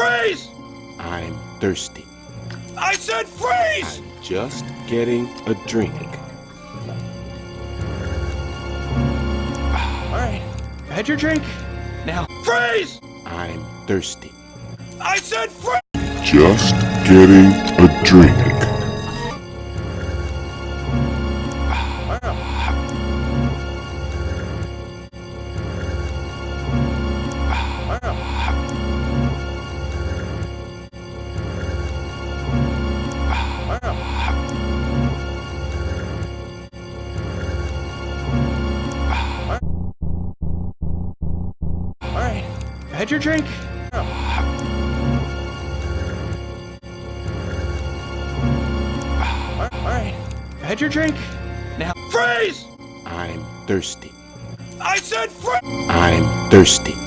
Freeze! I'm thirsty. I said freeze! I'm just getting a drink. Alright, had your drink. Now, Freeze! I'm thirsty. I said freeze! Just getting a drink. Had your drink. Alright, had your drink. Now, Freeze! I'm thirsty. I said freeze! I'm thirsty.